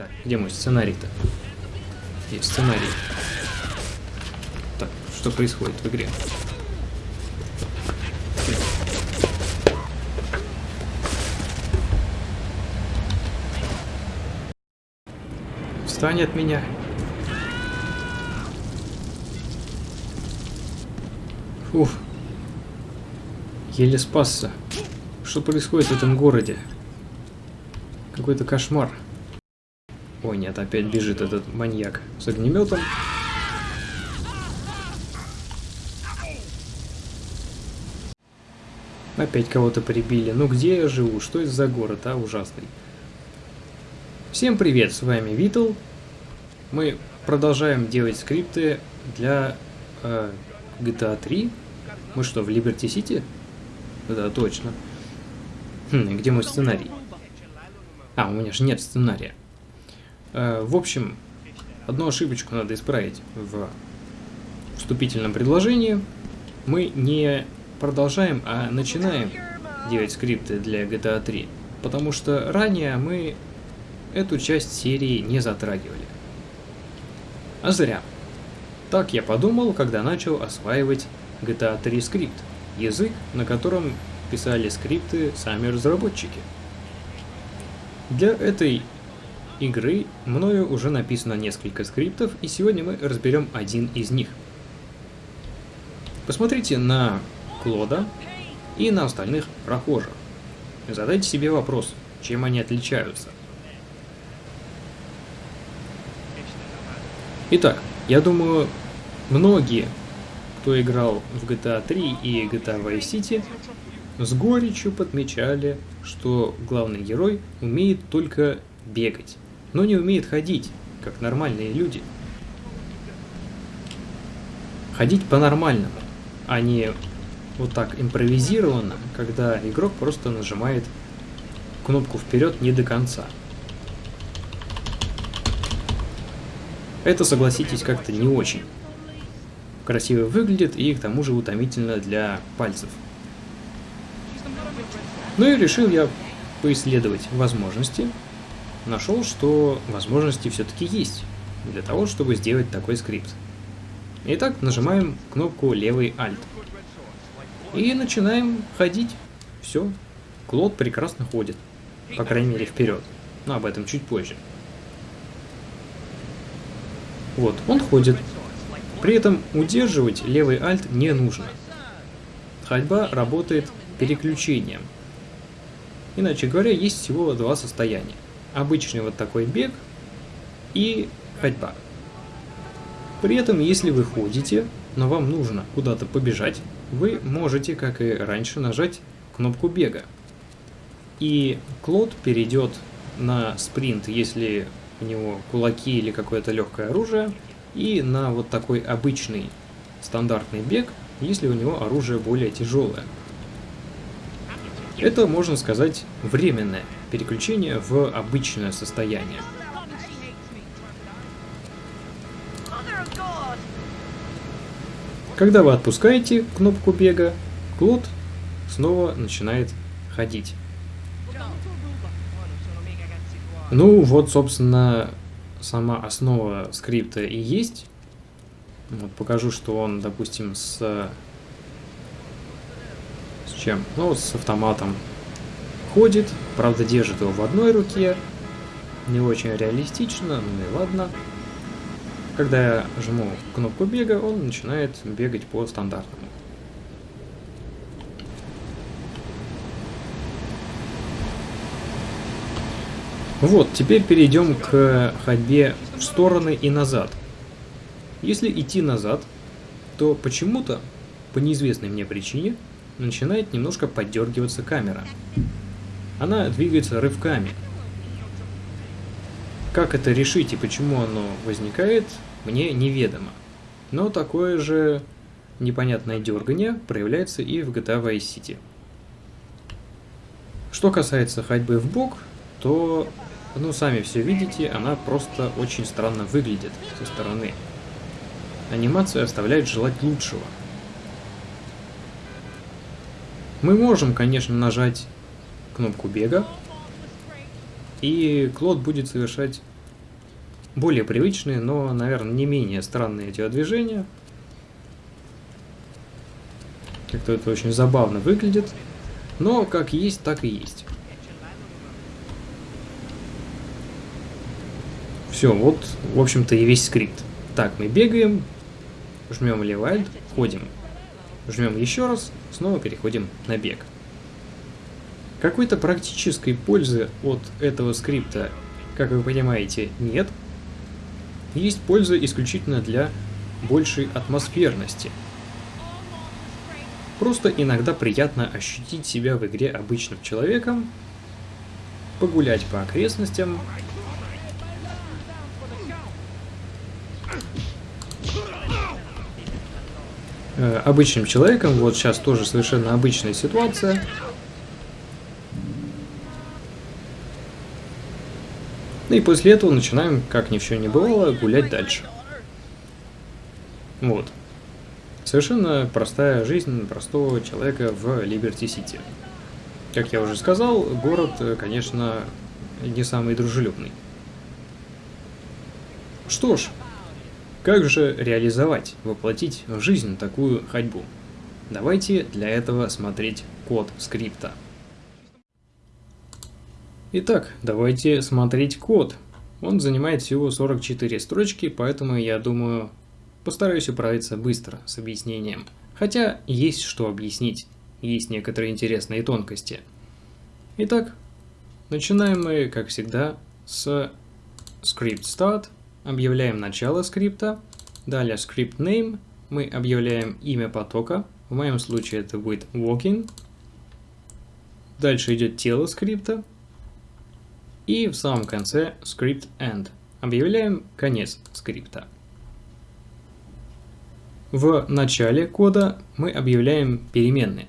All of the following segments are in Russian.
Так, где мой сценарий-то? Есть сценарий. Так, что происходит в игре? Встань от меня. Фух. Еле спасся. Что происходит в этом городе? Какой-то кошмар. Ой, нет, опять бежит этот маньяк с огнеметом. Опять кого-то прибили. Ну где я живу? Что это за город, а? Ужасный. Всем привет, с вами Витл. Мы продолжаем делать скрипты для э, GTA 3. Мы что, в Liberty City? Да, точно. Хм, где мой сценарий? А, у меня же нет сценария. Э, в общем, одну ошибочку надо исправить в вступительном предложении. Мы не продолжаем, а начинаем делать скрипты для GTA 3. Потому что ранее мы эту часть серии не затрагивали. А зря. Так я подумал, когда начал осваивать GTA 3 скрипт, язык, на котором писали скрипты сами разработчики. Для этой игры мною уже написано несколько скриптов, и сегодня мы разберем один из них. Посмотрите на Клода и на остальных прохожих. Задайте себе вопрос, чем они отличаются. Итак, я думаю, многие, кто играл в GTA 3 и GTA Vice City, с горечью подмечали, что главный герой умеет только бегать, но не умеет ходить, как нормальные люди. Ходить по-нормальному, а не вот так импровизированно, когда игрок просто нажимает кнопку вперед не до конца. Это, согласитесь, как-то не очень красиво выглядит и к тому же утомительно для пальцев. Ну и решил я поисследовать возможности. Нашел, что возможности все-таки есть для того, чтобы сделать такой скрипт. Итак, нажимаем кнопку левый Alt. И начинаем ходить. Все. Клод прекрасно ходит. По крайней мере, вперед. Но об этом чуть позже. Вот, он ходит. При этом удерживать левый Alt не нужно. Ходьба работает переключением. Иначе говоря, есть всего два состояния. Обычный вот такой бег и ходьба. При этом, если вы ходите, но вам нужно куда-то побежать, вы можете, как и раньше, нажать кнопку бега. И Клод перейдет на спринт, если у него кулаки или какое-то легкое оружие, и на вот такой обычный стандартный бег, если у него оружие более тяжелое. Это, можно сказать, временное переключение в обычное состояние. Когда вы отпускаете кнопку бега, Клод снова начинает ходить. Ну, вот, собственно, сама основа скрипта и есть. Вот, покажу, что он, допустим, с... С чем? Ну, с автоматом ходит. Правда, держит его в одной руке. Не очень реалистично, ну и ладно. Когда я жму кнопку бега, он начинает бегать по стандартному. Вот, теперь перейдем к ходьбе в стороны и назад. Если идти назад, то почему-то, по неизвестной мне причине, начинает немножко поддергиваться камера. Она двигается рывками. Как это решить и почему оно возникает, мне неведомо. Но такое же непонятное дергание проявляется и в GTA Vice City. Что касается ходьбы в бок, то, ну, сами все видите, она просто очень странно выглядит со стороны. Анимация оставляет желать лучшего. Мы можем, конечно, нажать кнопку бега, и Клод будет совершать более привычные, но, наверное, не менее странные телодвижения. Как-то это очень забавно выглядит. Но как есть, так и есть. Все, вот, в общем-то, и весь скрипт. Так, мы бегаем, жмем левальд, ходим. Жмем еще раз, снова переходим на бег. Какой-то практической пользы от этого скрипта, как вы понимаете, нет. Есть польза исключительно для большей атмосферности. Просто иногда приятно ощутить себя в игре обычным человеком, погулять по окрестностям, Э, обычным человеком. Вот сейчас тоже совершенно обычная ситуация. Ну и после этого начинаем, как ни в чем не бывало, гулять дальше. Вот. Совершенно простая жизнь простого человека в Либерти-Сити. Как я уже сказал, город, конечно, не самый дружелюбный. Что ж, как же реализовать, воплотить в жизнь такую ходьбу? Давайте для этого смотреть код скрипта. Итак, давайте смотреть код. Он занимает всего 44 строчки, поэтому я думаю, постараюсь управиться быстро с объяснением. Хотя есть что объяснить, есть некоторые интересные тонкости. Итак, начинаем мы, как всегда, с script start объявляем начало скрипта, далее script name, мы объявляем имя потока, в моем случае это будет walking, дальше идет тело скрипта, и в самом конце script end. Объявляем конец скрипта. В начале кода мы объявляем переменные.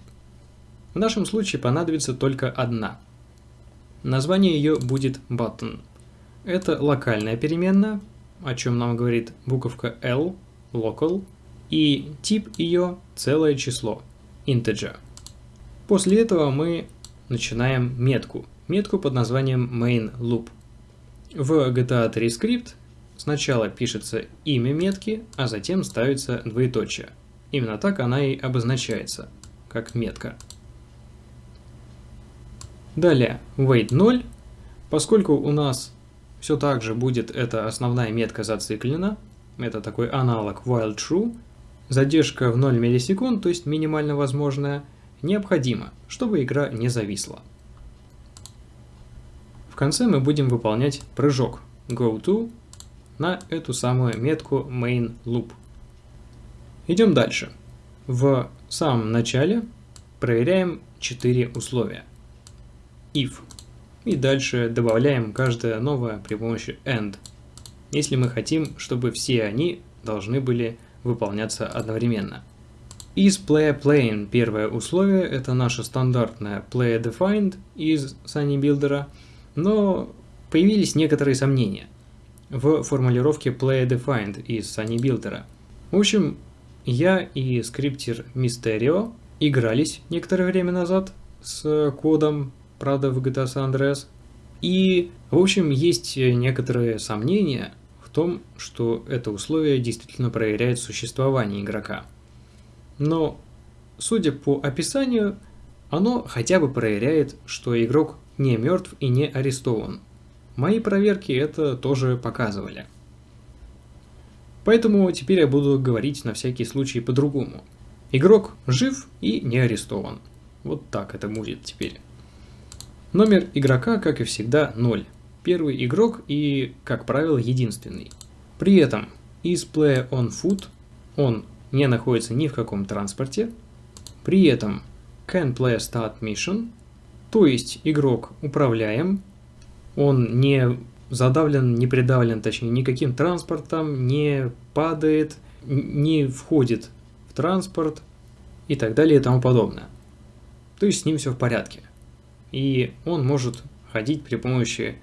В нашем случае понадобится только одна. Название ее будет button. Это локальная переменная, о чем нам говорит буковка L, local, и тип ее целое число, integer. После этого мы начинаем метку, метку под названием main loop. В GTA 3 скрипт сначала пишется имя метки, а затем ставится двоеточие. Именно так она и обозначается, как метка. Далее, wait 0, поскольку у нас все так же будет эта основная метка зациклена. Это такой аналог while true. Задержка в 0 миллисекунд, то есть минимально возможная, необходима, чтобы игра не зависла. Конце мы будем выполнять прыжок go to на эту самую метку main loop. Идем дальше. В самом начале проверяем 4 условия. If и дальше добавляем каждое новое при помощи AND, если мы хотим, чтобы все они должны были выполняться одновременно. Из player playing первое условие это наше стандартное player defined из Sunny Builder, но появились некоторые сомнения в формулировке player defined из Sunny Builder. В общем, я и скриптер Mysterio игрались некоторое время назад с кодом правда, в GTA San Andreas. И, в общем, есть некоторые сомнения в том, что это условие действительно проверяет существование игрока. Но, судя по описанию, оно хотя бы проверяет, что игрок не мертв и не арестован. Мои проверки это тоже показывали. Поэтому теперь я буду говорить на всякий случай по-другому. Игрок жив и не арестован. Вот так это будет теперь. Номер игрока, как и всегда, 0. Первый игрок и, как правило, единственный. При этом is player on foot, он не находится ни в каком транспорте. При этом can player start mission, то есть игрок управляем, он не задавлен, не придавлен, точнее, никаким транспортом, не падает, не входит в транспорт и так далее и тому подобное. То есть с ним все в порядке и он может ходить при помощи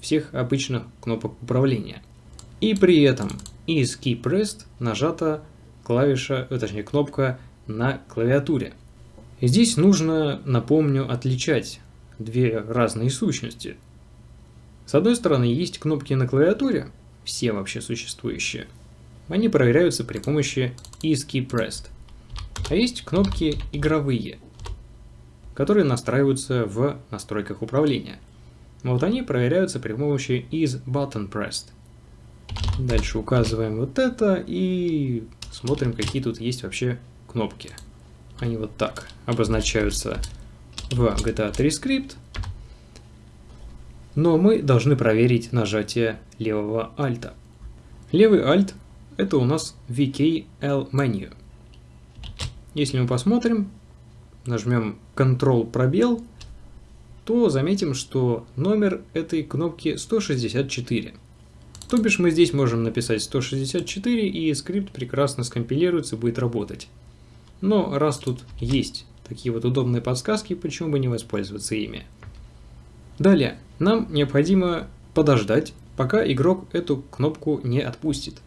всех обычных кнопок управления. И при этом из Key Pressed нажата клавиша, э, точнее кнопка на клавиатуре. Здесь нужно, напомню, отличать две разные сущности. С одной стороны есть кнопки на клавиатуре, все вообще существующие. Они проверяются при помощи isKeyPressed. А есть кнопки игровые, которые настраиваются в настройках управления. Вот они проверяются при помощи isButtonPressed. Дальше указываем вот это и смотрим, какие тут есть вообще кнопки. Они вот так обозначаются в GTA 3 скрипт. Но мы должны проверить нажатие левого альта. Левый альт это у нас VKL Menu. Если мы посмотрим, нажмем Ctrl пробел, то заметим, что номер этой кнопки 164. То бишь мы здесь можем написать 164 и скрипт прекрасно скомпилируется будет работать. Но раз тут есть такие вот удобные подсказки, почему бы не воспользоваться ими. Далее, нам необходимо подождать, пока игрок эту кнопку не отпустит.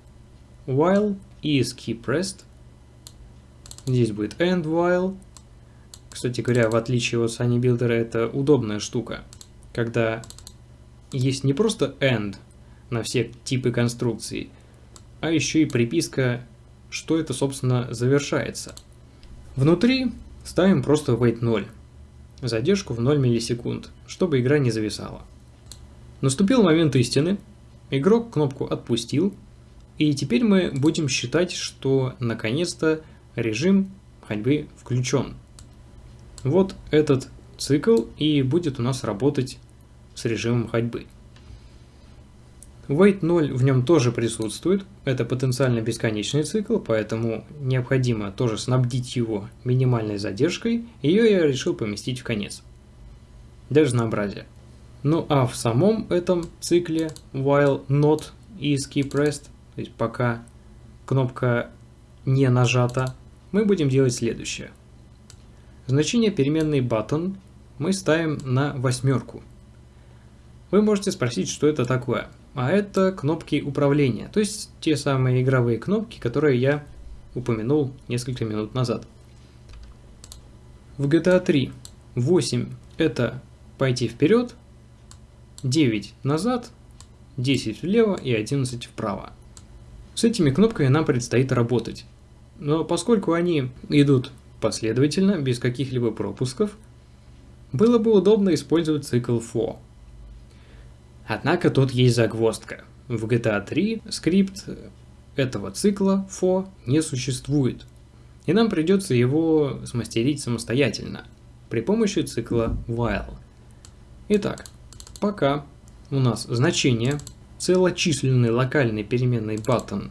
While is key pressed. Здесь будет end while. Кстати говоря, в отличие от Sunny Builder, это удобная штука, когда есть не просто end на все типы конструкций, а еще и приписка, что это, собственно, завершается. Внутри ставим просто wait 0, задержку в 0 миллисекунд, чтобы игра не зависала. Наступил момент истины, игрок кнопку отпустил, и теперь мы будем считать, что наконец-то режим ходьбы включен. Вот этот цикл и будет у нас работать с режимом ходьбы. Wait 0 в нем тоже присутствует, это потенциально бесконечный цикл, поэтому необходимо тоже снабдить его минимальной задержкой, ее я решил поместить в конец. Для разнообразия. Ну а в самом этом цикле while not key pressed, то есть пока кнопка не нажата, мы будем делать следующее. Значение переменной button мы ставим на восьмерку. Вы можете спросить, что это такое а это кнопки управления, то есть те самые игровые кнопки, которые я упомянул несколько минут назад. В GTA 3 8 это пойти вперед, 9 назад, 10 влево и 11 вправо. С этими кнопками нам предстоит работать. Но поскольку они идут последовательно, без каких-либо пропусков, было бы удобно использовать цикл for. Однако тут есть загвоздка. В GTA 3 скрипт этого цикла for не существует. И нам придется его смастерить самостоятельно при помощи цикла while. Итак, пока у нас значение целочисленной локальной переменной button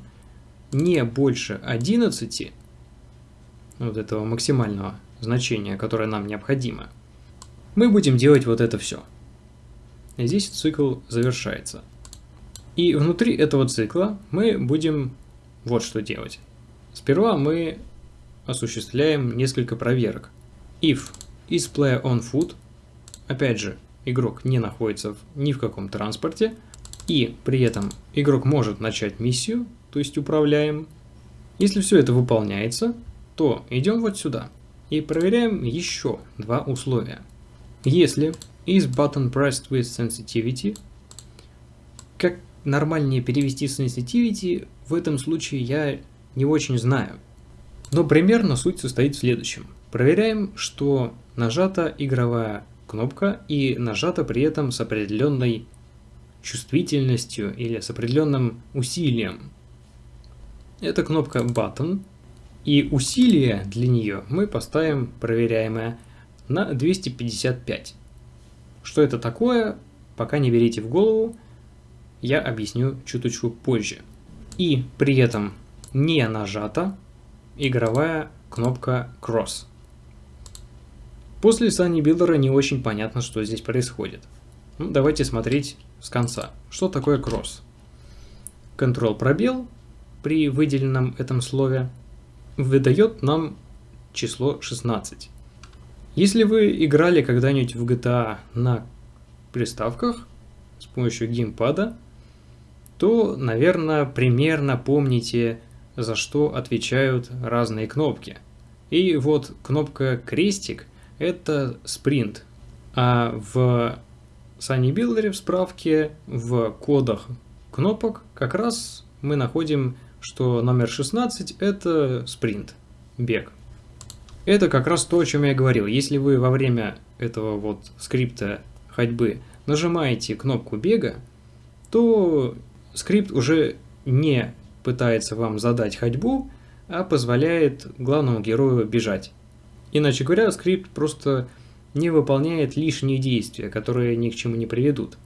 не больше 11, вот этого максимального значения, которое нам необходимо, мы будем делать вот это все – здесь цикл завершается. И внутри этого цикла мы будем вот что делать. Сперва мы осуществляем несколько проверок. If is player on foot, опять же, игрок не находится ни в каком транспорте, и при этом игрок может начать миссию, то есть управляем. Если все это выполняется, то идем вот сюда и проверяем еще два условия. Если Is button pressed with sensitivity? Как нормальнее перевести sensitivity, в этом случае я не очень знаю. Но примерно суть состоит в следующем. Проверяем, что нажата игровая кнопка и нажата при этом с определенной чувствительностью или с определенным усилием. Это кнопка Button, и усилие для нее мы поставим проверяемое на 255. Что это такое, пока не берите в голову, я объясню чуточку позже. И при этом не нажата игровая кнопка Cross. После Sunny Builder не очень понятно, что здесь происходит. Ну, давайте смотреть с конца. Что такое Cross? Ctrl пробел при выделенном этом слове выдает нам число 16. Если вы играли когда-нибудь в GTA на приставках с помощью геймпада, то, наверное, примерно помните, за что отвечают разные кнопки. И вот кнопка крестик – это спринт, а в Sunny Builder в справке в кодах кнопок как раз мы находим, что номер 16 это спринт, бег. Это как раз то, о чем я говорил. Если вы во время этого вот скрипта ходьбы нажимаете кнопку бега, то скрипт уже не пытается вам задать ходьбу, а позволяет главному герою бежать. Иначе говоря, скрипт просто не выполняет лишние действия, которые ни к чему не приведут.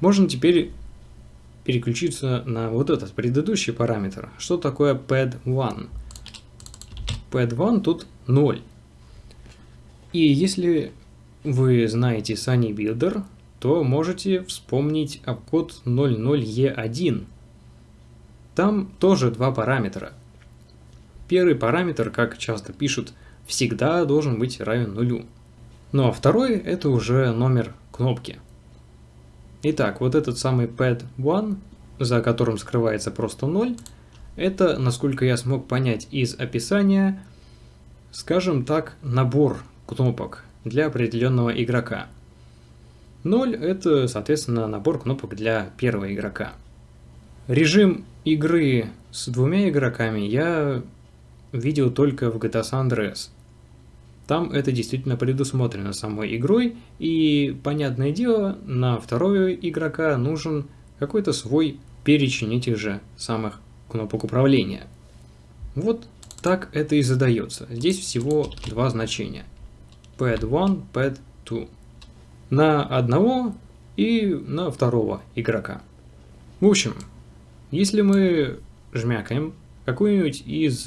Можно теперь переключиться на вот этот предыдущий параметр. Что такое pad1? pad1 тут 0. И если вы знаете Sunny Builder, то можете вспомнить обкод 00E1. Там тоже два параметра. Первый параметр, как часто пишут, всегда должен быть равен нулю. Ну а второй это уже номер кнопки. Итак, вот этот самый pad1, за которым скрывается просто 0, это, насколько я смог понять из описания, скажем так, набор кнопок для определенного игрока. 0 это, соответственно, набор кнопок для первого игрока. Режим игры с двумя игроками я видел только в GTA San Andreas. Там это действительно предусмотрено самой игрой, и, понятное дело, на второго игрока нужен какой-то свой перечень этих же самых кнопок управления. Вот так это и задается. Здесь всего два значения. Pad 1, Pad 2. На одного и на второго игрока. В общем, если мы жмякаем какую-нибудь из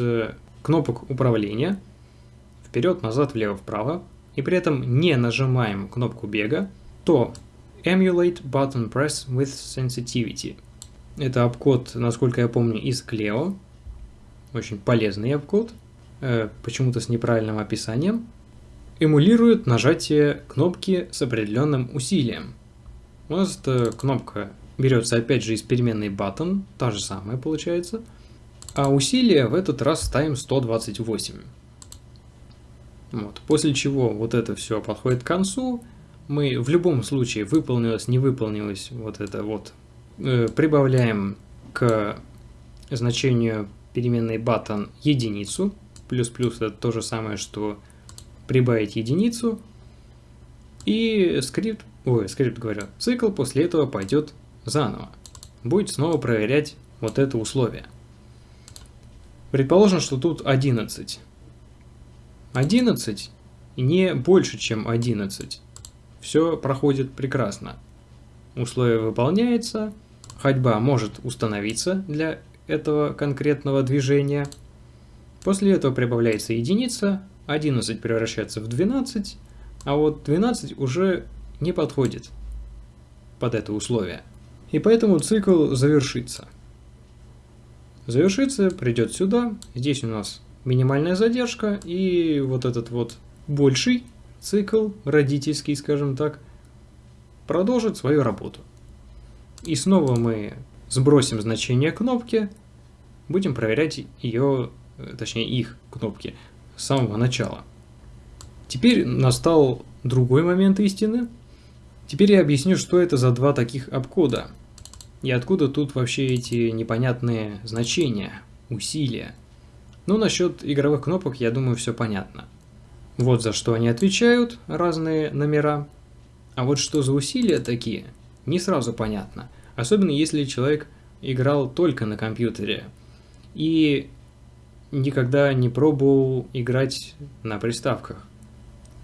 кнопок управления, вперед, назад, влево, вправо, и при этом не нажимаем кнопку бега, то Emulate Button Press with Sensitivity. Это обкод, насколько я помню, из Cleo. Очень полезный обкод, э, почему-то с неправильным описанием. Эмулирует нажатие кнопки с определенным усилием. У нас эта кнопка берется опять же из переменной button, та же самая получается. А усилие в этот раз ставим 128. Вот. После чего вот это все подходит к концу. Мы в любом случае выполнилось, не выполнилось, вот это вот, э, прибавляем к значению переменной button единицу. Плюс-плюс это то же самое, что прибавить единицу. И скрипт, ой, скрипт говорю, цикл после этого пойдет заново. Будет снова проверять вот это условие. Предположим, что тут 11. 11 не больше, чем 11. Все проходит прекрасно. Условие выполняется, ходьба может установиться для этого конкретного движения. После этого прибавляется единица, 11 превращается в 12, а вот 12 уже не подходит под это условие. И поэтому цикл завершится. Завершится, придет сюда, здесь у нас минимальная задержка, и вот этот вот больший цикл, родительский, скажем так, продолжит свою работу. И снова мы сбросим значение кнопки, будем проверять ее, точнее их кнопки, с самого начала. Теперь настал другой момент истины. Теперь я объясню, что это за два таких обкода. И откуда тут вообще эти непонятные значения, усилия. Ну, насчет игровых кнопок, я думаю, все понятно. Вот за что они отвечают, разные номера. А вот что за усилия такие, не сразу понятно. Особенно если человек играл только на компьютере и никогда не пробовал играть на приставках.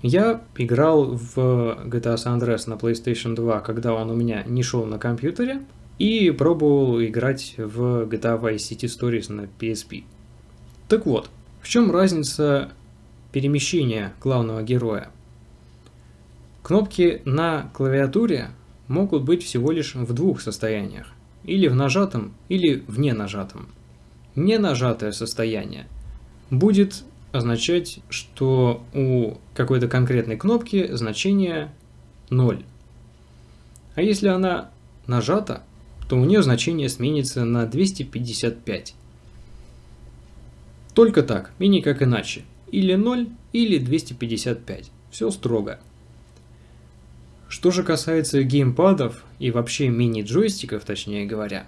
Я играл в GTA San Andreas на PlayStation 2, когда он у меня не шел на компьютере, и пробовал играть в GTA Vice City Stories на PSP. Так вот, в чем разница перемещения главного героя? Кнопки на клавиатуре могут быть всего лишь в двух состояниях. Или в нажатом, или в ненажатом. Ненажатое состояние будет означать, что у какой-то конкретной кнопки значение 0. А если она нажата, то у нее значение сменится на 255. Только так, и никак иначе. Или 0, или 255. Все строго. Что же касается геймпадов и вообще мини-джойстиков, точнее говоря,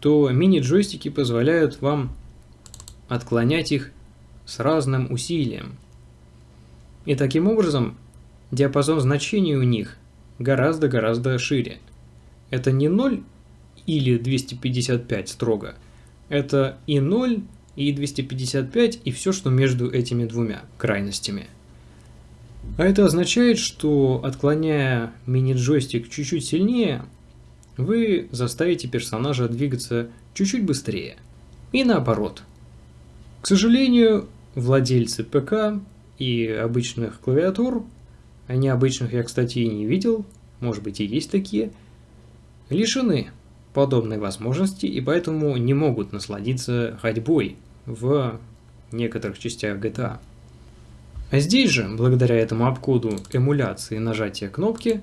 то мини-джойстики позволяют вам отклонять их с разным усилием. И таким образом диапазон значений у них гораздо-гораздо шире. Это не 0 или 255 строго, это и 0, и 255, и все, что между этими двумя крайностями. А это означает, что отклоняя мини-джойстик чуть-чуть сильнее, вы заставите персонажа двигаться чуть-чуть быстрее. И наоборот. К сожалению, владельцы ПК и обычных клавиатур, а необычных я, кстати, и не видел, может быть и есть такие, лишены подобной возможности и поэтому не могут насладиться ходьбой в некоторых частях GTA. А здесь же, благодаря этому обкоду эмуляции нажатия кнопки,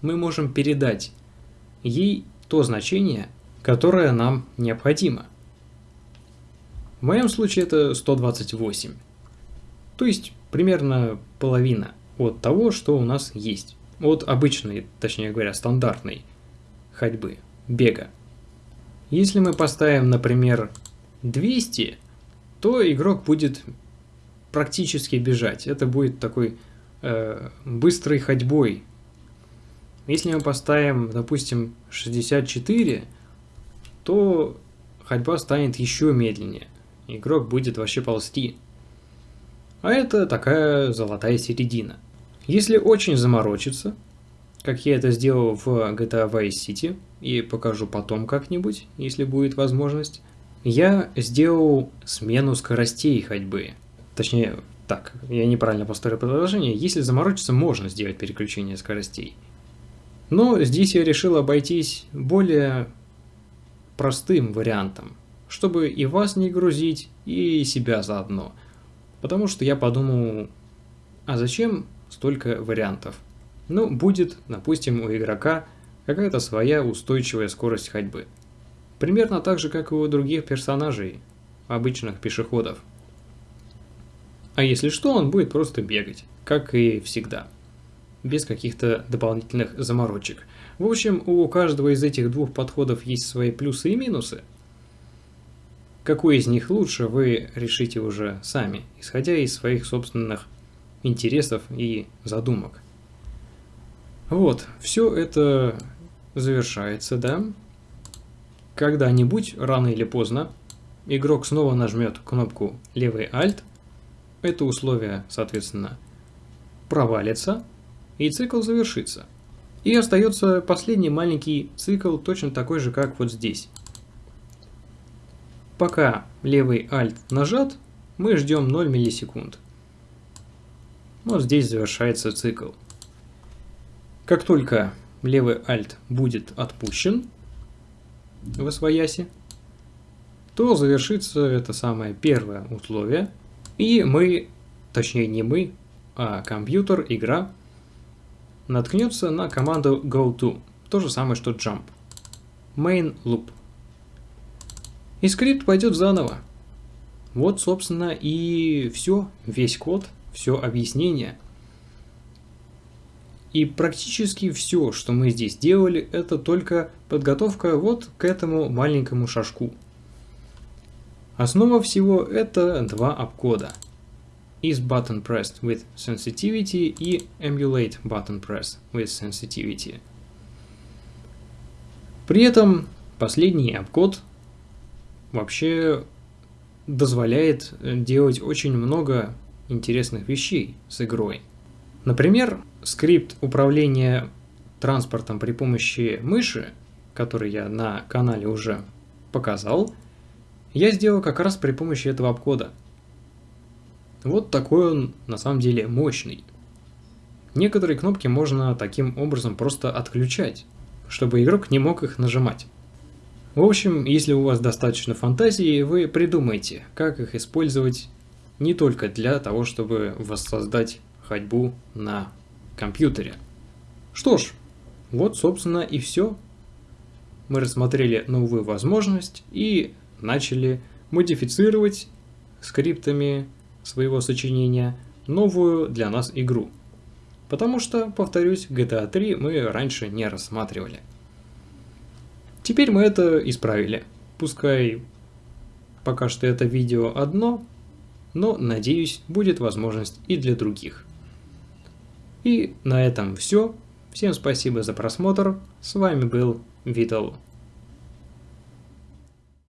мы можем передать ей то значение, которое нам необходимо. В моем случае это 128, то есть примерно половина от того, что у нас есть, от обычной, точнее говоря, стандартной ходьбы бега. Если мы поставим, например, 200, то игрок будет практически бежать. Это будет такой э, быстрой ходьбой. Если мы поставим, допустим, 64, то ходьба станет еще медленнее. Игрок будет вообще ползти. А это такая золотая середина. Если очень заморочиться, как я это сделал в GTA Vice City, и покажу потом как-нибудь, если будет возможность, я сделал смену скоростей ходьбы. Точнее, так, я неправильно поставил предложение. Если заморочиться, можно сделать переключение скоростей. Но здесь я решил обойтись более простым вариантом, чтобы и вас не грузить, и себя заодно. Потому что я подумал, а зачем столько вариантов? Ну, будет, допустим, у игрока какая-то своя устойчивая скорость ходьбы. Примерно так же, как и у других персонажей, обычных пешеходов. А если что, он будет просто бегать, как и всегда, без каких-то дополнительных заморочек. В общем, у каждого из этих двух подходов есть свои плюсы и минусы. Какой из них лучше, вы решите уже сами, исходя из своих собственных интересов и задумок. Вот, все это завершается, да? Когда-нибудь, рано или поздно, игрок снова нажмет кнопку левый Alt, это условие, соответственно, провалится, и цикл завершится. И остается последний маленький цикл, точно такой же, как вот здесь. Пока левый Alt нажат, мы ждем 0 миллисекунд. Вот здесь завершается цикл. Как только левый Alt будет отпущен в освояси, то завершится это самое первое условие, и мы, точнее не мы, а компьютер, игра, наткнется на команду goTo, то же самое, что jump. Main loop. И скрипт пойдет заново. Вот, собственно, и все, весь код, все объяснение – и практически все, что мы здесь делали, это только подготовка вот к этому маленькому шажку. Основа всего это два обкода. Is button pressed with sensitivity и emulate button press with sensitivity. При этом последний обкод вообще дозволяет делать очень много интересных вещей с игрой. Например, скрипт управления транспортом при помощи мыши, который я на канале уже показал, я сделал как раз при помощи этого обкода. Вот такой он на самом деле мощный. Некоторые кнопки можно таким образом просто отключать, чтобы игрок не мог их нажимать. В общем, если у вас достаточно фантазии, вы придумайте, как их использовать не только для того, чтобы воссоздать ходьбу на компьютере. Что ж, вот собственно и все. Мы рассмотрели новую возможность и начали модифицировать скриптами своего сочинения новую для нас игру. Потому что, повторюсь, GTA 3 мы раньше не рассматривали. Теперь мы это исправили. Пускай пока что это видео одно, но, надеюсь, будет возможность и для других. И на этом все. Всем спасибо за просмотр. С вами был Витал.